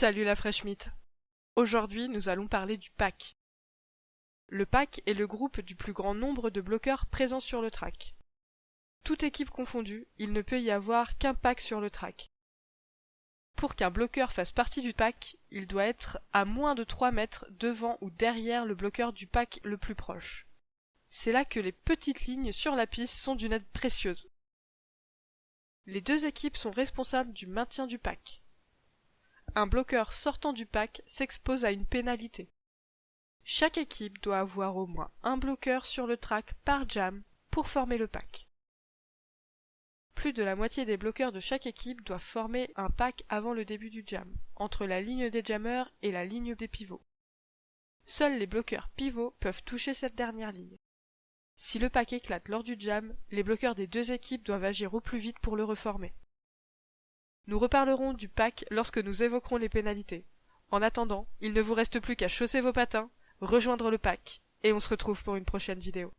Salut la fraîche mythe. Aujourd'hui, nous allons parler du pack. Le pack est le groupe du plus grand nombre de bloqueurs présents sur le track. Toute équipe confondue, il ne peut y avoir qu'un pack sur le track. Pour qu'un bloqueur fasse partie du pack, il doit être à moins de 3 mètres devant ou derrière le bloqueur du pack le plus proche. C'est là que les petites lignes sur la piste sont d'une aide précieuse. Les deux équipes sont responsables du maintien du pack. Un bloqueur sortant du pack s'expose à une pénalité. Chaque équipe doit avoir au moins un bloqueur sur le track par jam pour former le pack. Plus de la moitié des bloqueurs de chaque équipe doivent former un pack avant le début du jam, entre la ligne des jammers et la ligne des pivots. Seuls les bloqueurs pivots peuvent toucher cette dernière ligne. Si le pack éclate lors du jam, les bloqueurs des deux équipes doivent agir au plus vite pour le reformer. Nous reparlerons du pack lorsque nous évoquerons les pénalités. En attendant, il ne vous reste plus qu'à chausser vos patins, rejoindre le pack, et on se retrouve pour une prochaine vidéo.